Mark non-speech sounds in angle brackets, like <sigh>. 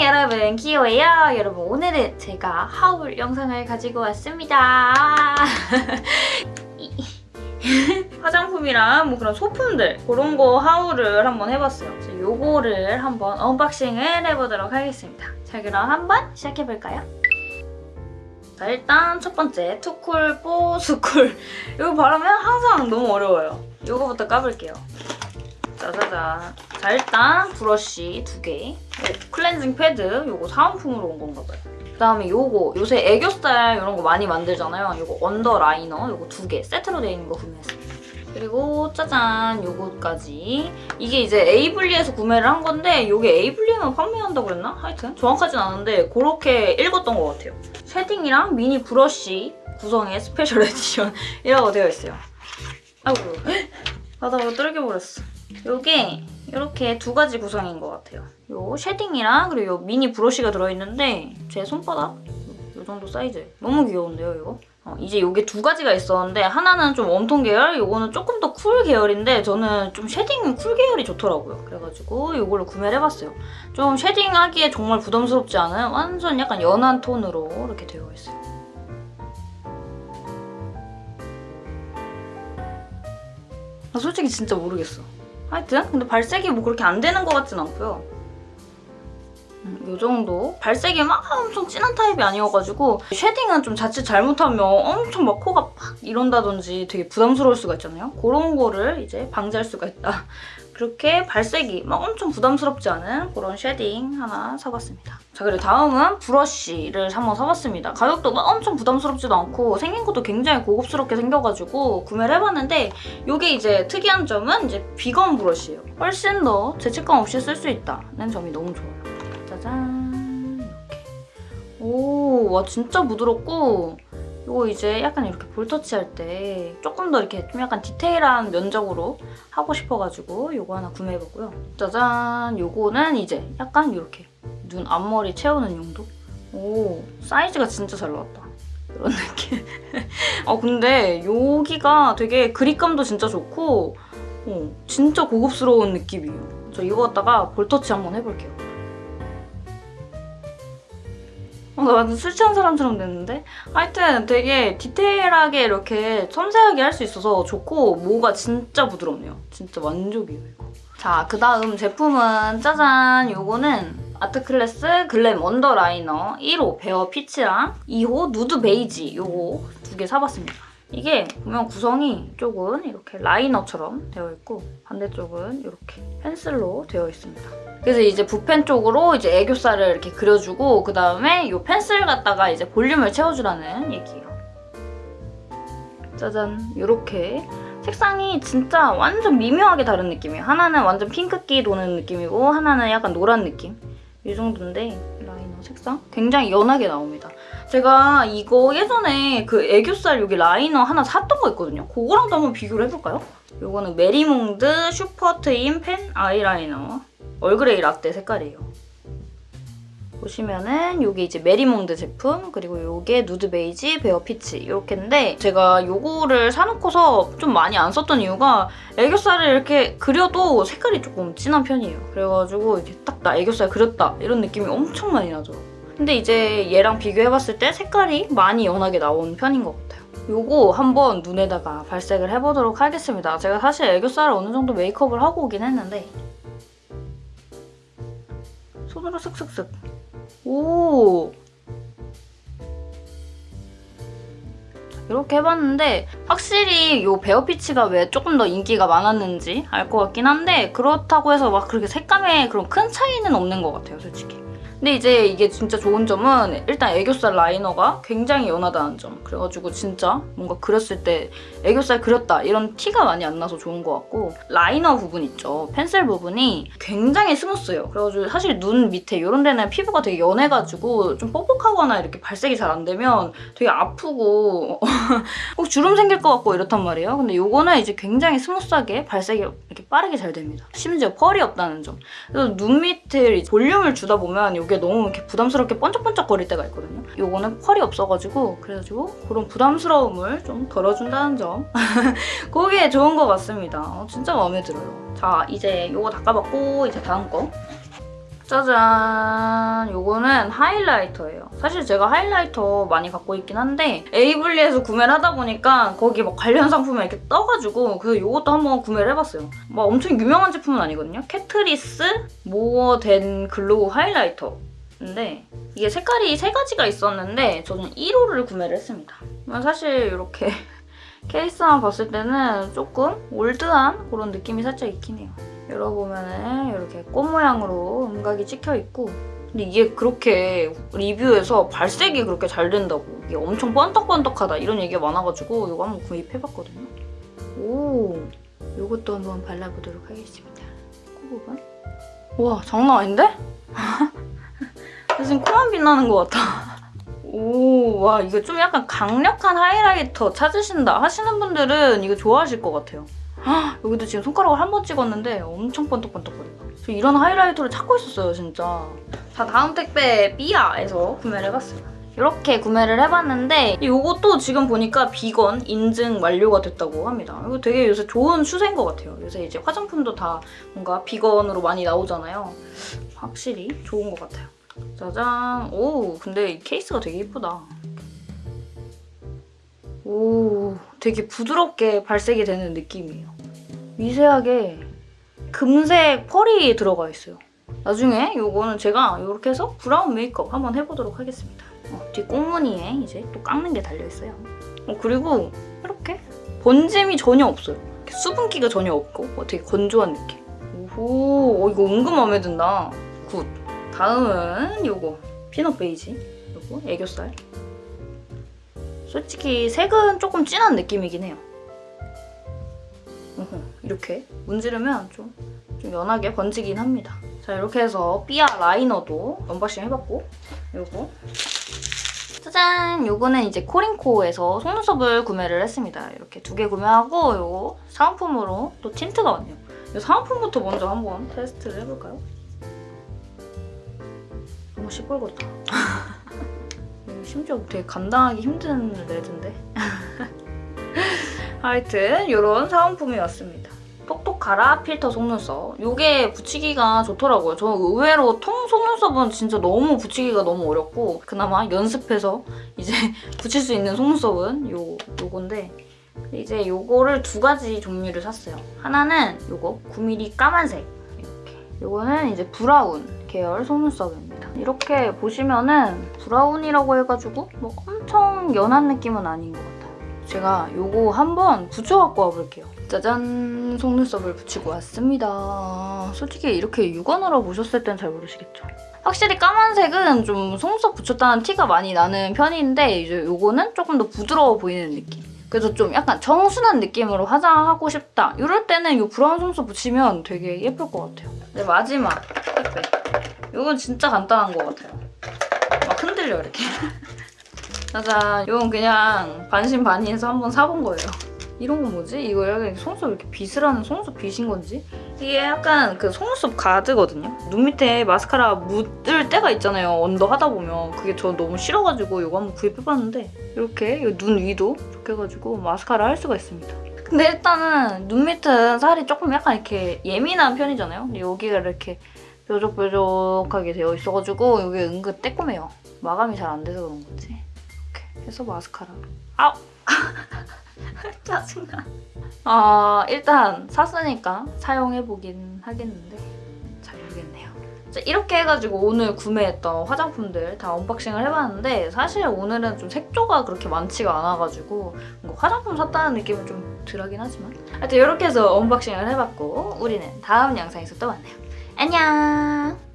여러분 키오예요? 여러분 오늘은 제가 haul 영상을 가지고 왔습니다. <laughs> 화장품이랑 뭐 그런 소품들 그런 거 haul을 한번 해봤어요. 요거를 한번 unboxing을 해보도록 하겠습니다. 자 그럼 한번 시작해볼까요? 자 일단 첫 번째 투쿨포스쿨. 이거 발음은 항상 너무 어려워요. 이거부터 까볼게요. 짜자잔 자 일단 브러쉬 두개. 클렌징 패드 요거 사은품으로 온 건가 봐요. 그다음에 요거 요새 애교살 이런 거 많이 만들잖아요. 요거 under liner 요거 두 개 세트로 되어 있는 거 구매했어요. 그리고 짜잔 요거까지. 이게 이제 에이블리에서 구매를 한 건데 요게 에이블리에만 판매한다고 그랬나? 하여튼 정확하진 않은데 그렇게 읽었던 것 같아요. shading이랑 미니 브러쉬 구성의 special <laughs> edition이라고 되어 있어요. 아이고 바닥으로 떨겨버렸어. 요게 이렇게 두 가지 구성인 것 같아요 요 shading이랑 그리고 요 미니 브러쉬가 들어있는데 제 손바닥 요 정도 사이즈 너무 귀여운데요 이거? 어, 이제 이게 두 가지가 있었는데 하나는 좀 warm tone 계열, 이거는 조금 더 cool 계열인데 저는 좀 shading은 cool 계열이 좋더라고요. 그래가지고 이걸로 구매를 해봤어요. 좀 shading하기에 정말 부담스럽지 않은 완전 약간 연한 톤으로 이렇게 되어 있어요. 나 솔직히 진짜 모르겠어. 하여튼 근데 발색이 뭐 그렇게 안 되는 것 같진 않고요. 음, 이 정도. 발색이 막 엄청 진한 타입이 아니어가지고 shading은 좀 자칫 잘못하면 엄청 막 코가 팍 이런다든지 되게 부담스러울 수가 있잖아요. 그런 거를 이제 방지할 수가 있다. 그렇게 발색이 막 엄청 부담스럽지 않은 그런 shading 하나 사봤습니다. 자 그리고 다음은 브러쉬를 한번 사봤습니다. 가격도 막 엄청 부담스럽지도 않고 생긴 것도 굉장히 고급스럽게 생겨가지고 구매를 해봤는데 이게 이제 특이한 점은 이제 비건 브러쉬예요. 훨씬 더 죄책감 없이 쓸 수 있다는 점이 너무 좋아요. 짜잔 이렇게 오와 진짜 부드럽고 이거 이제 약간 이렇게 볼터치 할 때 조금 더 이렇게 좀 약간 디테일한 면적으로 하고 싶어가지고 이거 하나 구매해봤고요. 짜잔 요거는 이제 약간 이렇게 눈 앞머리 채우는 용도? 오 사이즈가 진짜 잘 나왔다. 이런 느낌. 아 <laughs> 근데 여기가 되게 그립감도 진짜 좋고 어, 진짜 고급스러운 느낌이에요. 저 이거 갖다가 볼터치 한번 해볼게요. 어, 나 완전 술 취한 사람처럼 됐는데? 하여튼 되게 디테일하게 이렇게 섬세하게 할 수 있어서 좋고 모가 진짜 부드럽네요. 진짜 만족이에요, 이거. 자, 그 다음 제품은 짜잔! 요거는 아트클래스 glam underliner 1호 bare peach랑 2호 nude beige 요거 두 개 사봤습니다. 이게 보면 구성이 쪽은 이렇게 라이너처럼 되어 있고 반대쪽은 이렇게 펜슬로 되어 있습니다. 그래서 이제 붓펜 쪽으로 이제 애교살을 이렇게 그려주고 그 다음에 이 펜슬 갖다가 이제 볼륨을 채워주라는 얘기예요. 짜잔 이렇게 색상이 진짜 완전 미묘하게 다른 느낌이에요. 하나는 완전 핑크기 도는 느낌이고 하나는 약간 노란 느낌. 이 정도인데 색상 굉장히 연하게 나옵니다. 제가 이거 예전에 그 애교살 여기 라이너 하나 샀던 거 있거든요. 그거랑도 한번 비교를 해볼까요? 이거는 메리몽드 슈퍼 트임 펜 아이라이너 Earl Grey latte 색깔이에요. 보시면은 이게 이제 메리몽드 제품 그리고 이게 nude beige bare peach 이렇게인데 제가 이거를 사놓고서 좀 많이 안 썼던 이유가 애교살을 이렇게 그려도 색깔이 조금 진한 편이에요. 그래가지고 이렇게 딱 나 애교살 그렸다 이런 느낌이 엄청 많이 나죠. 근데 이제 얘랑 비교해봤을 때 색깔이 많이 연하게 나온 편인 것 같아요. 요거 한번 눈에다가 발색을 해보도록 하겠습니다. 제가 사실 애교살을 어느 정도 메이크업을 하고 오긴 했는데 손으로 슥슥슥. 오. 이렇게 해봤는데 확실히 이 베어피치가 왜 조금 더 인기가 많았는지 알 것 같긴 한데 그렇다고 해서 막 그렇게 색감에 그런 큰 차이는 없는 것 같아요 솔직히 근데 이제 이게 진짜 좋은 점은 일단 애교살 라이너가 굉장히 연하다는 점. 그래가지고 진짜 뭔가 그렸을 때 애교살 그렸다 이런 티가 많이 안 나서 좋은 것 같고 라이너 부분 있죠. 펜슬 부분이 굉장히 smooth해요. 그래가지고 사실 눈 밑에 이런 데는 피부가 되게 연해가지고 좀 뻑뻑하거나 이렇게 발색이 잘 안 되면 되게 아프고 <laughs> 꼭 주름 생길 것 같고 이렇단 말이에요. 근데 이거는 이제 굉장히 smooth하게 발색이 이렇게 빠르게 잘 됩니다. 심지어 펄이 없다는 점. 그래서 눈 밑에 볼륨을 주다 보면 이게 너무 이렇게 부담스럽게 번쩍번쩍거릴 때가 있거든요. 이거는 펄이 없어가지고 그래가지고 그런 부담스러움을 좀 덜어준다는 점 <laughs> 그게 좋은 것 같습니다. 어, 진짜 마음에 들어요. 자 이제 이거 닦아봤고 이제 다음 거 짜잔! 요거는 하이라이터예요. 사실 제가 하이라이터 많이 갖고 있긴 한데 에이블리에서 구매를 하다 보니까 거기 막 관련 상품이 이렇게 떠가지고 그래서 요것도 한번 구매를 해봤어요. 막 엄청 유명한 제품은 아니거든요. 캐트리스 More Than Glow highlighter. 근데 이게 색깔이 세 가지가 있었는데 저는 1호를 구매를 했습니다. 사실 이렇게 <laughs> 케이스만 봤을 때는 조금 올드한 그런 느낌이 살짝 있긴 해요. 열어보면은 이렇게 꽃 모양으로 음각이 찍혀있고 근데 이게 그렇게 리뷰에서 발색이 그렇게 잘 된다고 이게 엄청 번떡번떡하다 이런 얘기가 많아가지고 이거 한번 구입해봤거든요. 오, 이것도 한번 발라보도록 하겠습니다. 코 부분. 와, 장난 아닌데? <laughs> 지금 코만 빛나는 것 같아. 오, 와, 이거 좀 약간 강력한 하이라이터 찾으신다 하시는 분들은 이거 좋아하실 것 같아요. 헉, 여기도 지금 손가락을 한 번 찍었는데 엄청 번떡번떡거려요. 저 이런 하이라이터를 찾고 있었어요, 진짜. 자, 다음 택배 삐아에서 구매를 해봤어요. 이렇게 구매를 해봤는데 이것도 지금 보니까 비건 인증 완료가 됐다고 합니다. 이거 되게 요새 좋은 추세인 것 같아요. 요새 이제 화장품도 다 뭔가 비건으로 많이 나오잖아요. 확실히 좋은 것 같아요. 짜잔. 오, 근데 이 케이스가 되게 예쁘다. 오, 되게 부드럽게 발색이 되는 느낌이에요. 미세하게 금색 펄이 들어가 있어요. 나중에 이거는 제가 이렇게 해서 브라운 메이크업 한번 해보도록 하겠습니다. 어, 뒤 꽁무니에 이제 또 깎는 게 달려있어요. 어, 그리고 이렇게 번짐이 전혀 없어요. 수분기가 전혀 없고 어, 되게 건조한 느낌. 오호, 어, 이거 은근 마음에 든다. Good. 다음은 요거 peanut beige. 요거 애교살. 솔직히 색은 조금 진한 느낌이긴 해요. 이렇게 문지르면 좀, 좀 연하게 번지긴 합니다. 자 이렇게 해서 삐아 라이너도 언박싱 해봤고 요거 짜잔! 요거는 이제 코링코에서 속눈썹을 구매를 했습니다. 이렇게 두 개 구매하고 요거 사은품으로 또 틴트가 왔네요. 이 사은품부터 먼저 한번 테스트를 해볼까요? 너무 시뻘겋다. <laughs> 심지어 되게 감당하기 힘든 레드인데? <laughs> 하여튼 이런 사은품이 왔습니다. 똑똑하라 필터 속눈썹. 이게 붙이기가 좋더라고요. 저 의외로 통 속눈썹은 진짜 너무 붙이기가 너무 어렵고 그나마 연습해서 <laughs> 이제 붙일 수 있는 속눈썹은 요, 요건데 이제 요거를 두 가지 종류를 샀어요. 하나는 요거 9mm 까만색 이렇게 요거는 이제 브라운 계열 속눈썹입니다. 이렇게 보시면은 브라운이라고 해가지고 뭐 엄청 연한 느낌은 아닌 것 같아요. 제가 요거 한번 붙여갖고 와볼게요. 짜잔! 속눈썹을 붙이고 왔습니다. 솔직히 이렇게 육안으로 보셨을 땐 잘 모르시겠죠? 확실히 까만색은 좀 속눈썹 붙였다는 티가 많이 나는 편인데 이제 요거는 조금 더 부드러워 보이는 느낌. 그래서 좀 약간 정순한 느낌으로 화장하고 싶다. 이럴 때는 이 브라운 속눈썹 붙이면 되게 예쁠 것 같아요. 네, 마지막 택배. 이건 진짜 간단한 것 같아요. 막 흔들려 이렇게. <laughs> 짜잔. 이건 그냥 반신반의해서 한번 사본 거예요. 이런 건 뭐지? 이거 약간 속눈썹 이렇게 빗을 하는 속눈썹 빗인 건지? 이게 약간 그 속눈썹 가드거든요? 눈 밑에 마스카라 묻을 때가 있잖아요. 언더 하다 보면. 그게 저 너무 싫어가지고 이거 한번 구입해봤는데 이렇게 눈 위도 이렇게 해가지고 마스카라 할 수가 있습니다. 근데 일단은 눈 밑은 살이 조금 약간 이렇게 예민한 편이잖아요. 여기가 이렇게 뾰족뾰족하게 되어 있어가지고 여기 은근 떼꼼해요. 마감이 잘 안 돼서 그런 건지. 이렇게 해서 마스카라. 아우! <laughs> 짜증나. 아 일단 샀으니까 사용해보긴 하겠는데 잘 모르겠네요. 자, 이렇게 해가지고 오늘 구매했던 화장품들 다 언박싱을 해봤는데 사실 오늘은 좀 색조가 그렇게 많지가 않아가지고 화장품 샀다는 느낌은 좀 덜하긴 하지만 하여튼 이렇게 해서 언박싱을 해봤고 우리는 다음 영상에서 또 만나요. 안녕!